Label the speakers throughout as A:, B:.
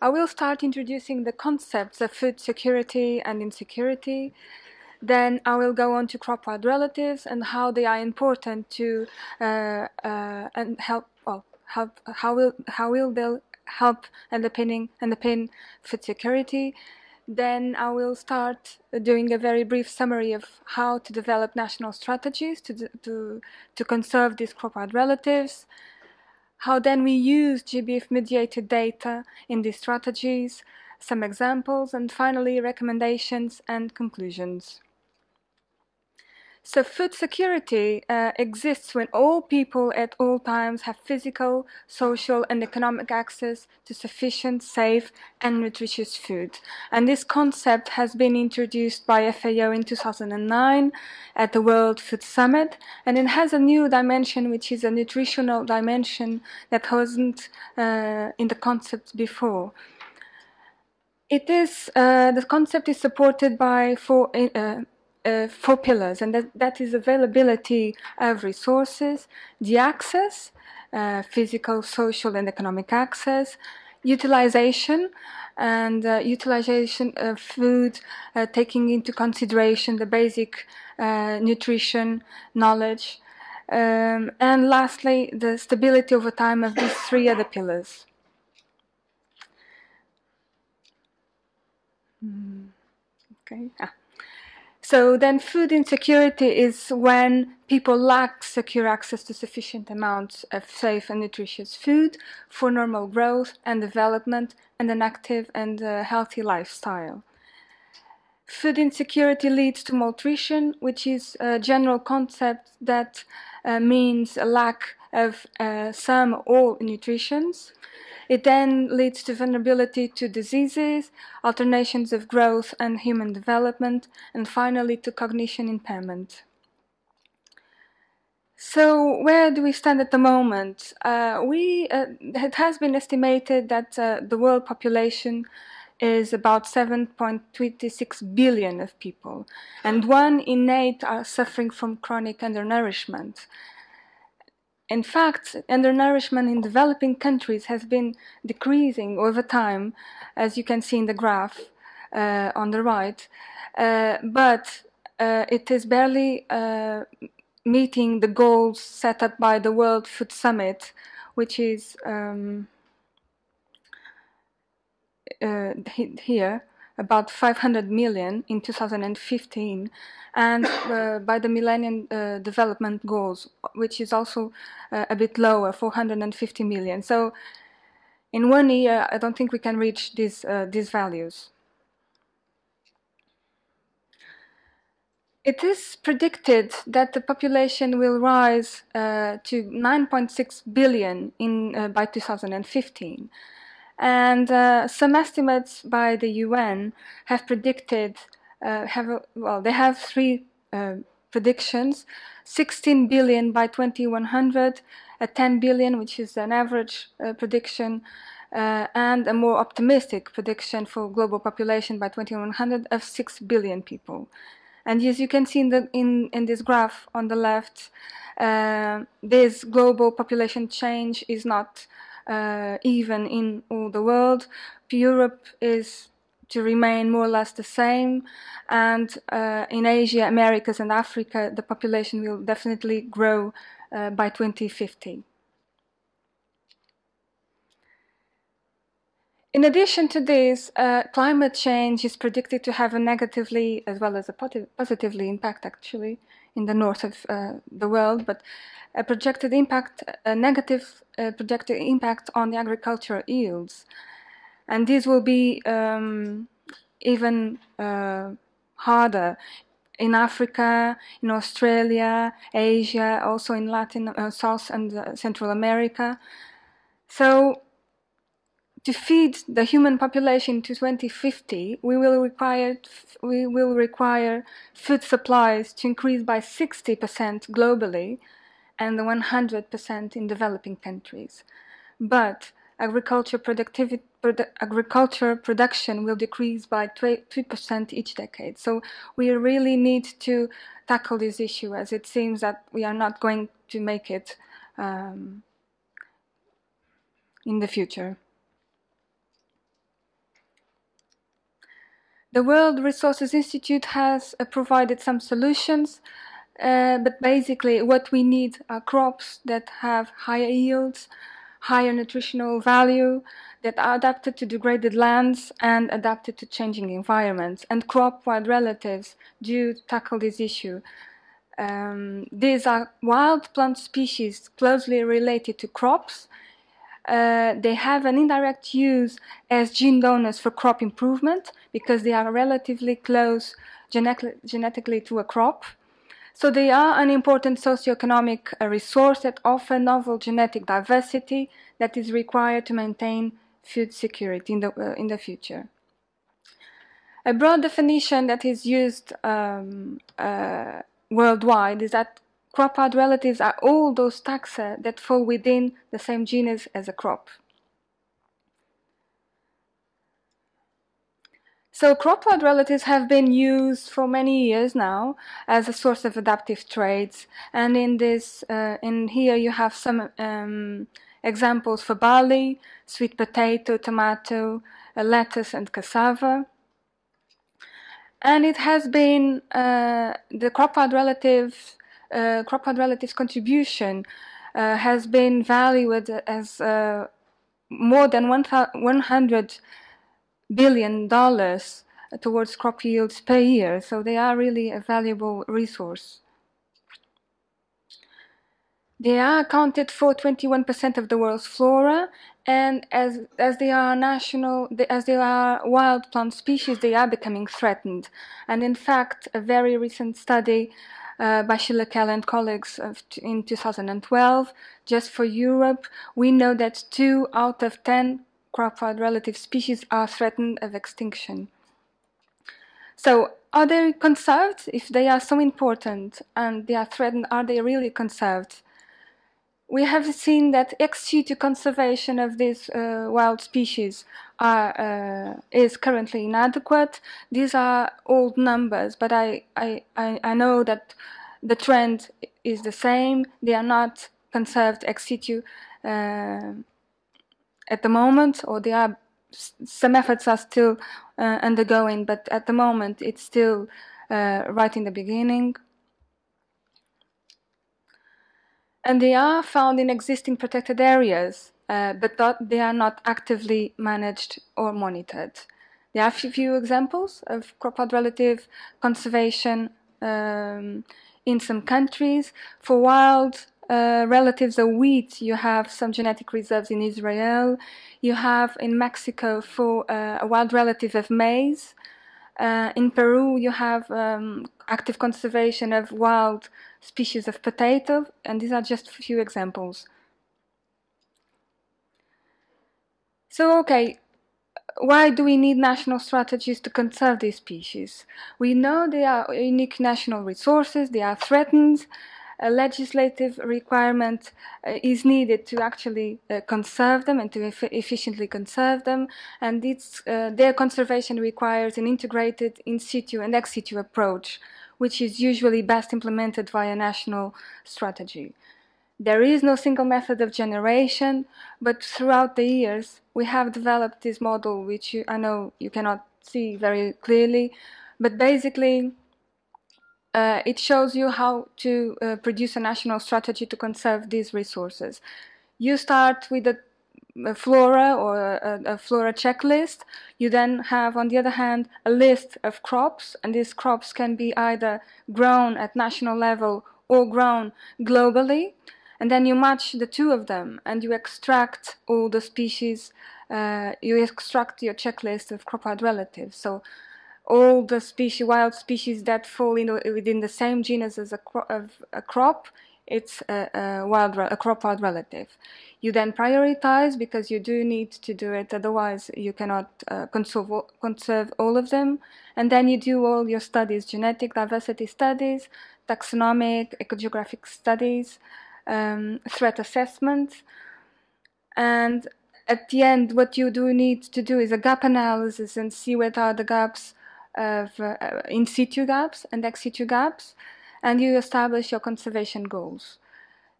A: I will start introducing the concepts of food security and insecurity. Then I will go on to crop-wild relatives and how they are important to uh, uh, and help. Well, help. How will how will they help underpinning underpin food security? Then I will start doing a very brief summary of how to develop national strategies to, to, to conserve these crop-wild relatives, how then we use GBIF-mediated data in these strategies, some examples, and finally recommendations and conclusions. So food security uh, exists when all people at all times have physical, social and economic access to sufficient, safe and nutritious food. And this concept has been introduced by FAO in 2009 at the World Food Summit and it has a new dimension which is a nutritional dimension that wasn't uh, in the concept before. It is, uh, the concept is supported by four uh, uh, four pillars, and that, that is availability of resources, the access, uh, physical, social, and economic access, utilization, and uh, utilization of food, uh, taking into consideration the basic uh, nutrition knowledge, um, and lastly, the stability over time of these three other pillars. Mm, okay. Ah. So then food insecurity is when people lack secure access to sufficient amounts of safe and nutritious food for normal growth and development and an active and uh, healthy lifestyle. Food insecurity leads to malnutrition, which is a general concept that uh, means a lack of uh, some or nutritions. It then leads to vulnerability to diseases, alternations of growth and human development, and finally to cognition impairment. So where do we stand at the moment? Uh, we, uh, it has been estimated that uh, the world population is about 7.26 billion of people, and one in eight are suffering from chronic undernourishment. In fact, undernourishment in developing countries has been decreasing over time, as you can see in the graph uh, on the right, uh, but uh, it is barely uh, meeting the goals set up by the World Food Summit, which is um, uh, here, about 500 million in 2015 and uh, by the Millennium uh, Development Goals, which is also uh, a bit lower, 450 million. So in one year, I don't think we can reach these, uh, these values. It is predicted that the population will rise uh, to 9.6 billion in, uh, by 2015. And uh, some estimates by the UN have predicted, uh, have well, they have three uh, predictions, 16 billion by 2100, a 10 billion, which is an average uh, prediction, uh, and a more optimistic prediction for global population by 2100 of 6 billion people. And as you can see in, the, in, in this graph on the left, uh, this global population change is not uh, even in all the world. Europe is to remain more or less the same and uh, in Asia, Americas and Africa the population will definitely grow uh, by 2050. In addition to this, uh, climate change is predicted to have a negatively as well as a positively impact actually in the north of uh, the world, but a projected impact, a negative uh, projected impact on the agricultural yields. And this will be um, even uh, harder in Africa, in Australia, Asia, also in Latin, uh, South and Central America. So to feed the human population to 2050, we will require we will require food supplies to increase by 60% globally and 100% in developing countries. But agriculture productivity produ agriculture production will decrease by 2% each decade. So we really need to tackle this issue as it seems that we are not going to make it um, in the future. The World Resources Institute has uh, provided some solutions, uh, but basically what we need are crops that have higher yields, higher nutritional value, that are adapted to degraded lands and adapted to changing environments. And crop-wild relatives do tackle this issue. Um, these are wild plant species closely related to crops. Uh, they have an indirect use as gene donors for crop improvement because they are relatively close genetically, to a crop. So they are an important socioeconomic uh, resource that offer novel genetic diversity that is required to maintain food security in the, uh, in the future. A broad definition that is used um, uh, worldwide is that crop-wild relatives are all those taxa that fall within the same genus as a crop. So crop-wild relatives have been used for many years now as a source of adaptive traits. And in this, uh, in here you have some um, examples for barley, sweet potato, tomato, uh, lettuce and cassava. And it has been uh, the crop-wild relative, uh, crop-wild relatives contribution uh, has been valued as uh, more than 100 billion dollars towards crop yields per year. So they are really a valuable resource. They are accounted for 21% of the world's flora, and as as they are national, as they are wild plant species, they are becoming threatened. And in fact, a very recent study uh, by Shelagh Kell and colleagues in 2012, just for Europe, we know that two out of 10 crop-wild relative species are threatened of extinction. So are they conserved? If they are so important and they are threatened, are they really conserved? We have seen that ex situ conservation of these uh, wild species are, uh, is currently inadequate. These are old numbers, but I, I, I, know that the trend is the same. They are not conserved ex situ uh, at the moment, or they are some efforts are still uh, undergoing, but at the moment it's still uh, right in the beginning. And they are found in existing protected areas, uh, but not, they are not actively managed or monitored. There are a few examples of crop-wild relative conservation um, in some countries. For wild uh, relatives of wheat, you have some genetic reserves in Israel. You have in Mexico for uh, a wild relative of maize. Uh, in Peru, you have um, active conservation of wild species of potato, and these are just a few examples. So, okay, why do we need national strategies to conserve these species? We know they are unique national resources, they are threatened, a legislative requirement uh, is needed to actually uh, conserve them and to eff efficiently conserve them. And uh, their conservation requires an integrated in situ and ex situ approach, which is usually best implemented via national strategy. There is no single method of generation, but throughout the years, we have developed this model, which you, I know you cannot see very clearly, but basically uh, it shows you how to uh, produce a national strategy to conserve these resources. You start with a, a flora or a, a, flora checklist. You then have, on the other hand, a list of crops, and these crops can be either grown at national level or grown globally. And then you match the two of them, and you extract all the species, uh, you extract your checklist of crop-wild relatives. So all the species, wild species that fall in, within the same genus as a, cro a crop, it's a, a, wild, a crop wild relative. You then prioritize because you do need to do it, otherwise you cannot uh, conserve, conserve all of them. And then you do all your studies, genetic diversity studies, taxonomic, ecogeographic studies, um, threat assessments. And at the end, what you do need to do is a gap analysis and see what are the gaps of uh, in situ gaps and ex situ gaps, and you establish your conservation goals.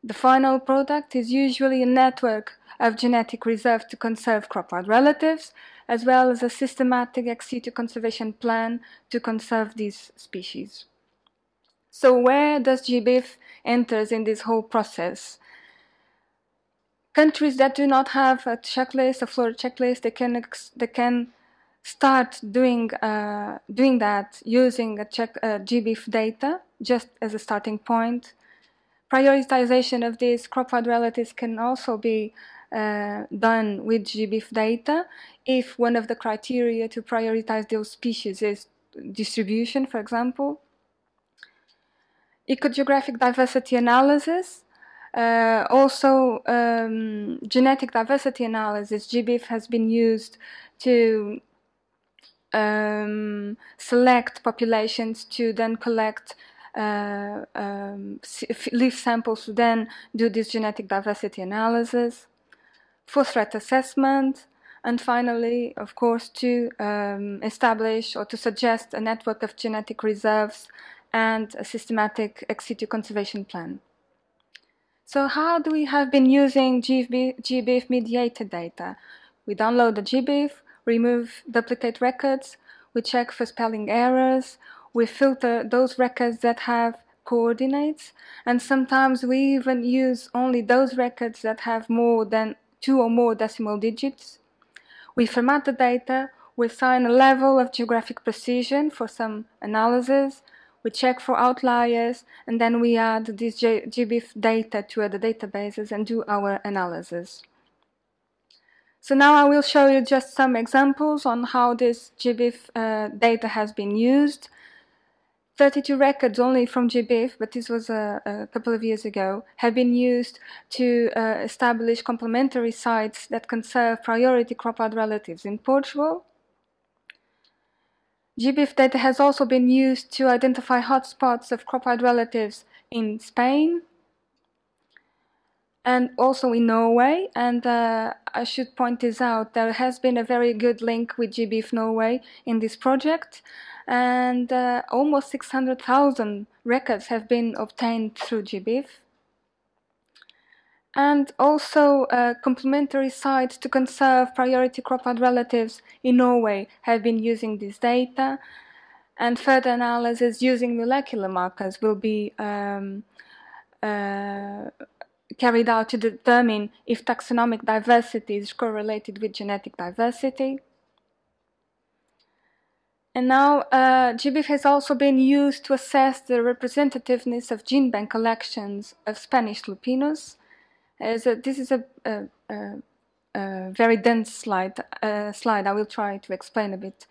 A: The final product is usually a network of genetic reserve to conserve crop-wild relatives, as well as a systematic ex situ conservation plan to conserve these species. So where does GBIF enters in this whole process? Countries that do not have a checklist, a flora checklist, they can they can start doing uh, doing that using a check uh, GBIF data just as a starting point. Prioritization of these crop relatives can also be uh, done with GBIF data if one of the criteria to prioritize those species is distribution, for example. Ecogeographic diversity analysis, uh, also um, genetic diversity analysis, GBIF has been used to um, select populations to then collect uh, um, leaf samples to then do this genetic diversity analysis, for threat assessment, and finally, of course, to um, establish or to suggest a network of genetic reserves and a systematic ex situ conservation plan. So how do we have been using GBIF mediated data? We download the GBIF, remove duplicate records, we check for spelling errors, we filter those records that have coordinates, and sometimes we even use only those records that have more than two or more decimal digits. We format the data, we assign a level of geographic precision for some analysis, we check for outliers, and then we add this GBIF data to other databases and do our analysis. So now I will show you just some examples on how this GBIF uh, data has been used. 32 records only from GBIF, but this was a, a couple of years ago, have been used to uh, establish complementary sites that conserve priority crop wild relatives in Portugal. GBIF data has also been used to identify hotspots of crop wild relatives in Spain, and also in Norway. And uh, I should point this out, there has been a very good link with GBIF Norway in this project. And uh, almost 600,000 records have been obtained through GBIF. And also uh, complementary sites to conserve priority crop wild relatives in Norway have been using this data. And further analysis using molecular markers will be um, uh, carried out to determine if taxonomic diversity is correlated with genetic diversity. And now uh, GBIF has also been used to assess the representativeness of gene bank collections of Spanish Lupinus. As a, this is a, a, a very dense slide, uh, slide. I will try to explain a bit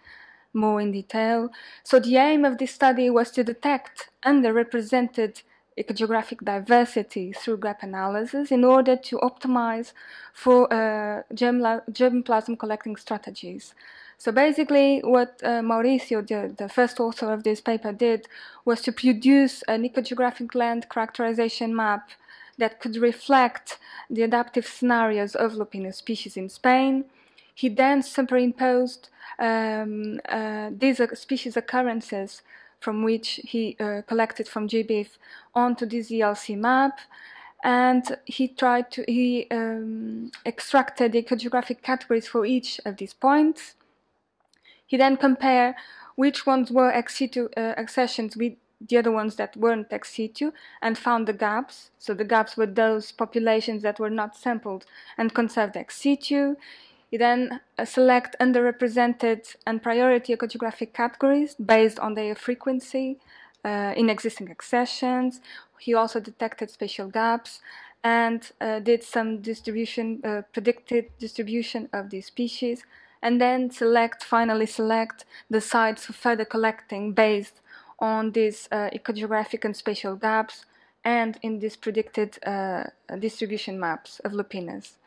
A: more in detail. So the aim of this study was to detect underrepresented ecogeographic diversity through gap analysis in order to optimize for uh, germ germplasm collecting strategies. So basically what uh, Mauricio, the, the, first author of this paper did was to produce an ecogeographic land characterization map that could reflect the adaptive scenarios of Lupinus species in Spain. He then superimposed um, uh, these species occurrences from which he uh, collected from GBIF onto this ELC map and he tried to he um, extracted the ecogeographic categories for each of these points. He then compared which ones were ex situ uh, accessions with the other ones that weren't ex situ and found the gaps. So the gaps were those populations that were not sampled and conserved ex situ. You then uh, select underrepresented and priority ecogeographic categories based on their frequency uh, in existing accessions. He also detected spatial gaps and uh, did some distribution, uh, predicted distribution of these species, and then select, finally select the sites for further collecting based on these uh, ecogeographic and spatial gaps and in these predicted uh, distribution maps of Lupinus.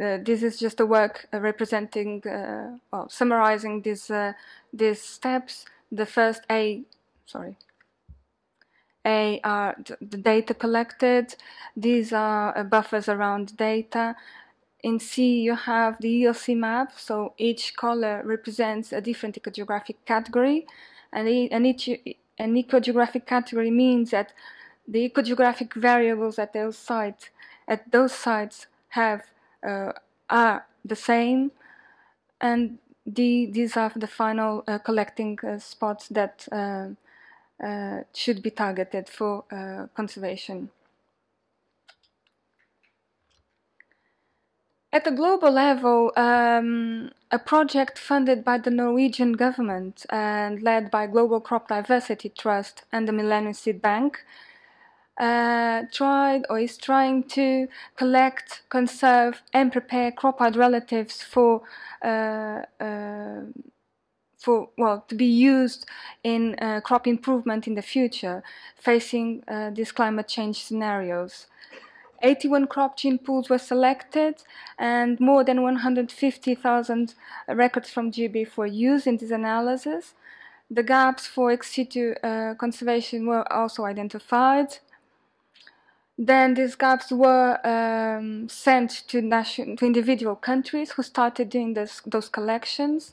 A: Uh, this is just a work uh, representing, uh, well, summarizing these these steps. The first A, sorry, A are the data collected. These are buffers around data. In C, you have the ELC map, so each color represents a different ecogeographic category, and, and each an ecogeographic category means that the ecogeographic variables at those sites at those sites have uh, are the same, and the, these are the final uh, collecting uh, spots that uh, uh, should be targeted for uh, conservation. At a global level, um, a project funded by the Norwegian government and led by Global Crop Diversity Trust and the Millennium Seed Bank uh, tried or is trying to collect, conserve, and prepare crop hard relatives for uh, uh, for well to be used in uh, crop improvement in the future, facing uh, these climate change scenarios. 81 crop gene pools were selected and more than 150,000 records from GB were used in this analysis. The gaps for ex situ uh, conservation were also identified. Then these gaps were um, sent to, nation, to individual countries who started doing this, those collections.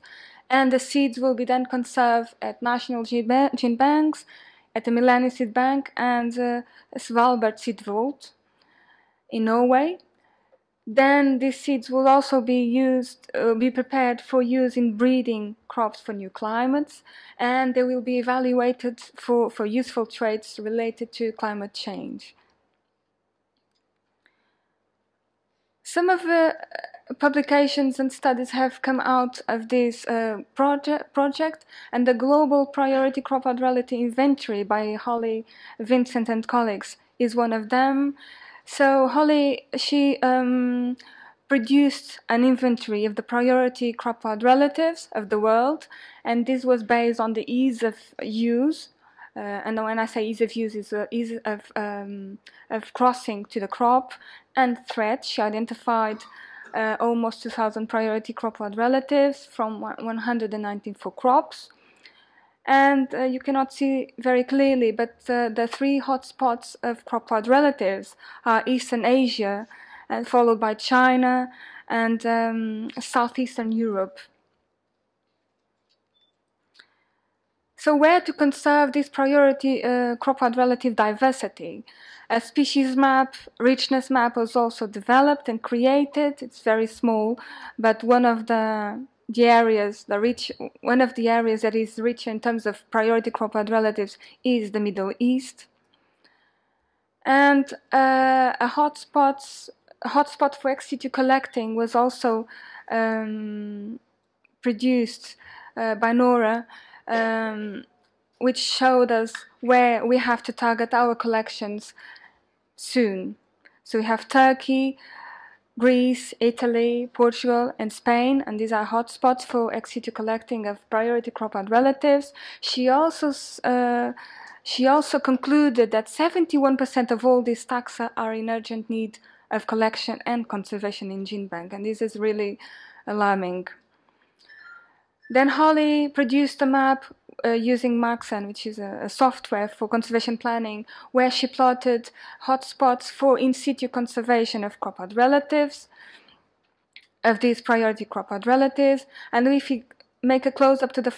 A: And the seeds will be then conserved at national gene banks, at the Millennium Seed Bank, and uh, Svalbard Seed Vault in Norway. Then these seeds will also be used, uh, be prepared for use in breeding crops for new climates, and they will be evaluated for, for useful traits related to climate change. Some of the uh, publications and studies have come out of this uh, project, project, and the Global Priority Crop Reality Inventory by Holly Vincent and colleagues is one of them. So Holly, she um, produced an inventory of the priority crop relatives of the world, and this was based on the ease of use uh, and when I say ease of use, is uh, ease of, um, of crossing to the crop and threat. She identified uh, almost 2,000 priority crop relatives from 194 crops. And uh, you cannot see very clearly, but uh, the three hotspots of crop relatives are Eastern Asia, and followed by China and um, Southeastern Europe. So where to conserve this priority uh, crop relative diversity? A species map, richness map was also developed and created. It's very small, but one of the the areas, the rich, one of the areas that is rich in terms of priority crop relatives is the Middle East. And uh, a hotspot, hotspot for ex situ collecting was also um, produced uh, by Nora um, which showed us where we have to target our collections soon. So we have Turkey, Greece, Italy, Portugal, and Spain, and these are hotspots for ex situ collecting of priority crop and relatives. She also uh, she also concluded that 71% of all these taxa are in urgent need of collection and conservation in GeneBank, and this is really alarming. Then Holly produced a map uh, using Maxent, which is a, a, software for conservation planning, where she plotted hotspots for in situ conservation of crop relatives, of these priority crop relatives. And if you make a close up to the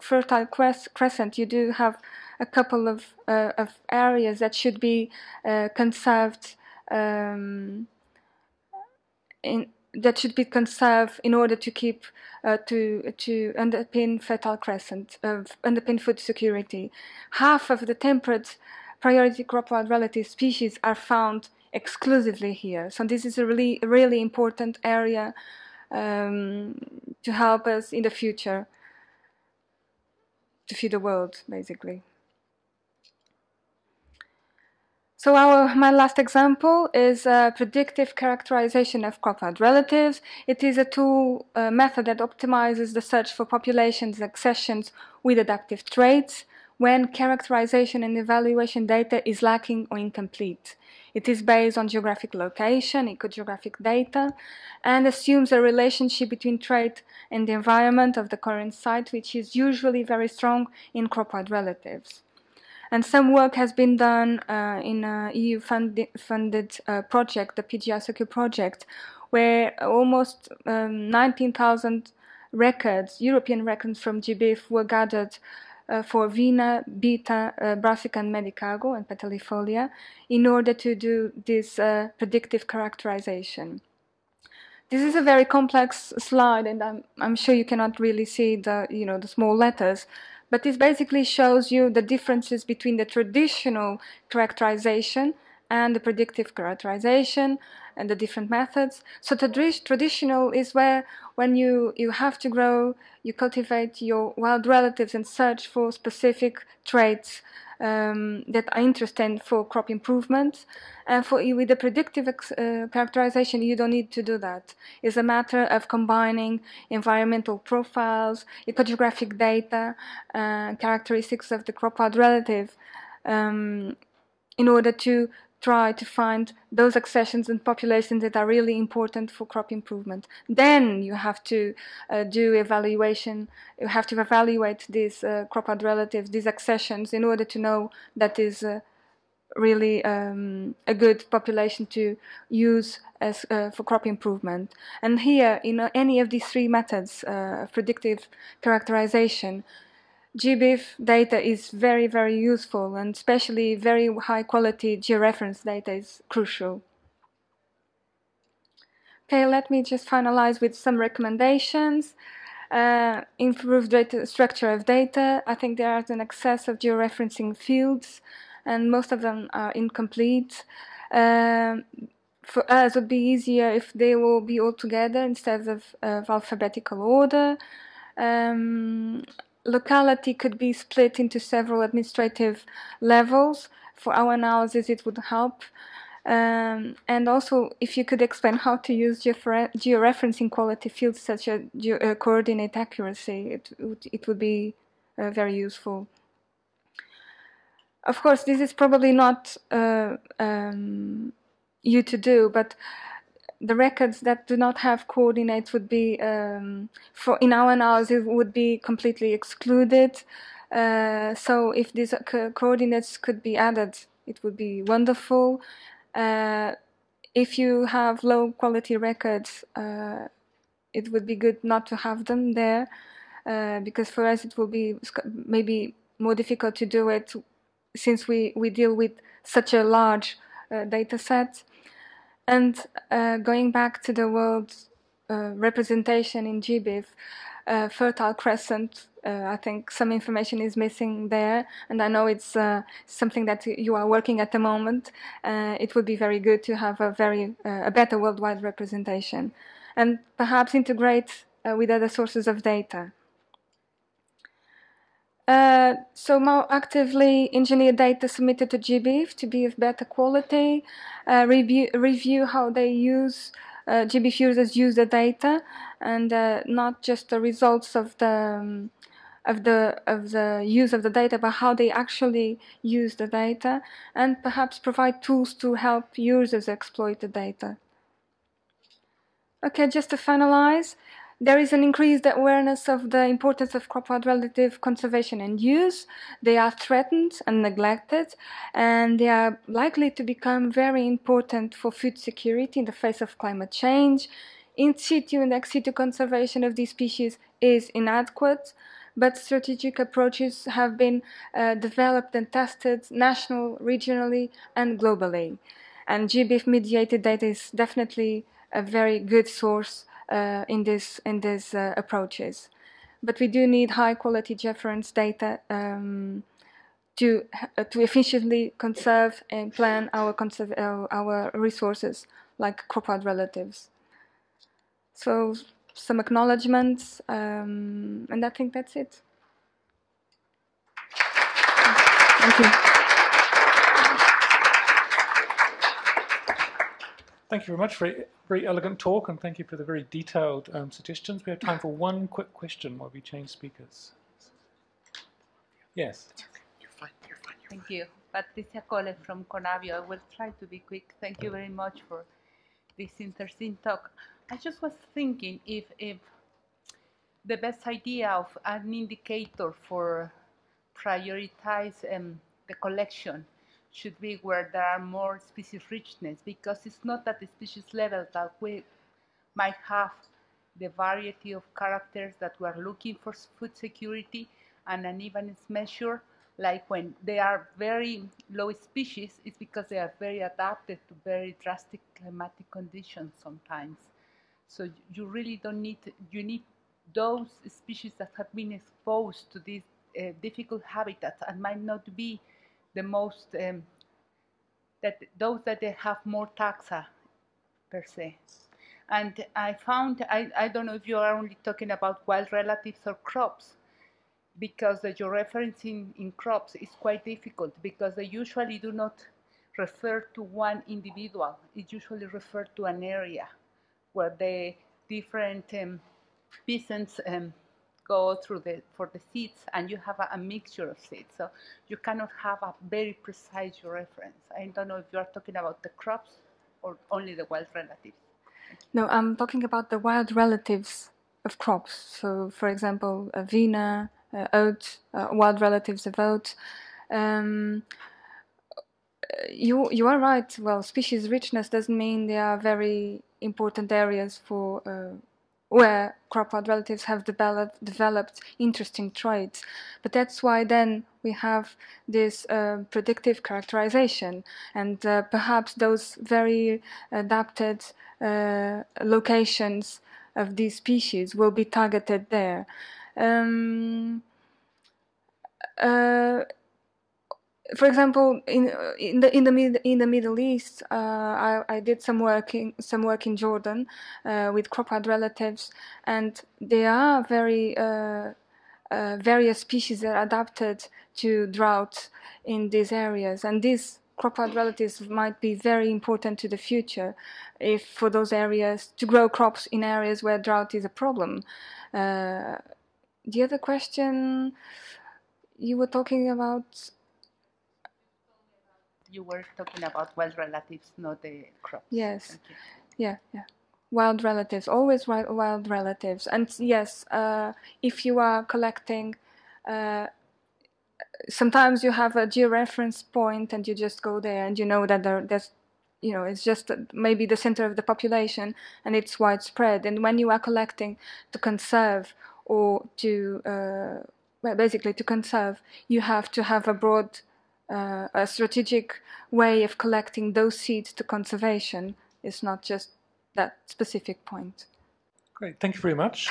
A: Fertile Crescent, you do have a couple of, uh, of areas that should be uh, conserved um, in that should be conserved in order to keep uh, to to underpin fertile crescent uh, underpin food security. Half of the temperate priority crop wild relative species are found exclusively here. So this is a really really important area um, to help us in the future to feed the world, basically. So our, my last example is predictive characterization of crop relatives. It is a tool a method that optimizes the search for populations accessions with adaptive traits when characterization and evaluation data is lacking or incomplete. It is based on geographic location, ecogeographic data, and assumes a relationship between trait and the environment of the current site, which is usually very strong in crop relatives. And some work has been done uh, in a EU funded, funded uh, project, the PGI project, where almost um, 19,000 records, European records from GBIF were gathered uh, for Avena, Beta, uh, Brassica and Medicago and Petalifolia in order to do this uh, predictive characterization. this is a very complex slide, and I'm, I'm sure you cannot really see the, you know, the small letters, but this basically shows you the differences between the traditional characterization and the predictive characterization and the different methods. So traditional is where when you, you have to grow, you cultivate your wild relatives and search for specific traits um, that are interesting for crop improvement. And for with the predictive uh, characterization, you don't need to do that. It's a matter of combining environmental profiles, ecographic data, uh, characteristics of the crop wild relative um, in order to try to find those accessions and populations that are really important for crop improvement. Then you have to uh, do evaluation, you have to evaluate these uh, crop wild relatives, these accessions, in order to know that is uh, really um, a good population to use as uh, for crop improvement. And here, in any of these three methods, uh, predictive characterization, GBIF data is very, very useful and especially very high quality georeference data is crucial. Okay, let me just finalize with some recommendations. Uh, improved data structure of data. I think there is an excess of georeferencing fields and most of them are incomplete. Um, for us, it would be easier if they will be all together instead of, of alphabetical order. Um, locality could be split into several administrative levels. For our analysis, it would help. Um, and also, if you could explain how to use georeferencing quality fields such as uh, coordinate accuracy, it would, it would be uh, very useful. Of course, this is probably not uh, um, you to do, but the records that do not have coordinates would be, um, for in our analysis, would be completely excluded. Uh, so if these co coordinates could be added, it would be wonderful. Uh, if you have low quality records, uh, it would be good not to have them there, uh, because for us it will be maybe more difficult to do it since we, we deal with such a large uh, data set. And uh, going back to the world uh, representation in GBIF, uh, Fertile Crescent, uh, I think some information is missing there, and I know it's uh, something that you are working at the moment. Uh, it would be very good to have a very a better worldwide representation, and perhaps integrate with other sources of data. Uh, so more actively engineer data submitted to GBIF to be of better quality, uh, review, review how they use, uh, GBIF users use the data and uh, not just the results of the, um, of the of the use of the data, but how they actually use the data, and perhaps provide tools to help users exploit the data. Okay, just to finalize, there is an increased awareness of the importance of relative conservation and use. They are threatened and neglected, and they are likely to become very important for food security in the face of climate change. In situ and ex situ conservation of these species is inadequate, but strategic approaches have been uh, developed and tested national, regionally, and globally. And GBIF mediated data is definitely a very good source uh, in this in these uh, approaches. But we do need high quality reference data um, to uh, to efficiently conserve and plan our conserve our resources like crop relatives. So some acknowledgements, um, and I think that's it. Thank you.
B: Thank you very much. Very, very elegant talk, and thank you for the very detailed um, suggestions. We have time for one quick question while we change speakers. Yes.
C: You're fine. You're fine. You're
D: thank
C: fine.
D: you. Patricia Koleff from CONABIO. I will try to be quick. Thank you very much for this interesting talk. I just was thinking if, if the best idea of an indicator for prioritize um, the collection should be where there are more species richness because it's not at the species level that we might have the variety of characters that we are looking for food security and an even measure like when they are very low species it's because they are very adapted to very drastic climatic conditions sometimes. So you really don't need, you need those species that have been exposed to these uh, difficult habitats and might not be the most, um, that those that they have more taxa per se. And I found, I, I don't know if you are only talking about wild relatives or crops, because uh, your referencing in crops is quite difficult because they usually do not refer to one individual. It usually refers to an area where the different um, peasants um, go through the for the seeds, and you have a, a, mixture of seeds. So you cannot have a very precise reference. I don't know if you are talking about the crops or only the wild relatives.
A: No, I'm talking about the wild relatives of crops. So, for example, avena, uh, oats, uh, wild relatives of oats. Um, you you are right. Well, species richness doesn't mean they are very important areas for uh, where crop wild relatives have developed developed interesting traits. But that's why then we have this uh, predictive characterization, and uh, perhaps those very adapted uh, locations of these species will be targeted there. Um, uh, for example, in in the in the mid, in the Middle East, uh, I, I did some work in some work in Jordan uh, with crop wild relatives, and there are very uh, uh, various species that are adapted to drought in these areas, and these crop wild relatives might be very important to the future, if for those areas to grow crops in areas where drought is a problem. Uh, the other question you were talking about
D: you were talking about wild relatives, not the crops.
A: Yes. Yeah, yeah. Wild relatives, always wild, wild relatives. And yes, uh, if you are collecting, uh, sometimes you have a georeference point and you just go there and you know that there, there's, you know, it's just maybe the center of the population and it's widespread. And when you are collecting to conserve or to, uh, well, basically to conserve, you have to have a broad uh, a strategic way of collecting those seeds to conservation is not just that specific point.
B: Great, thank you very much.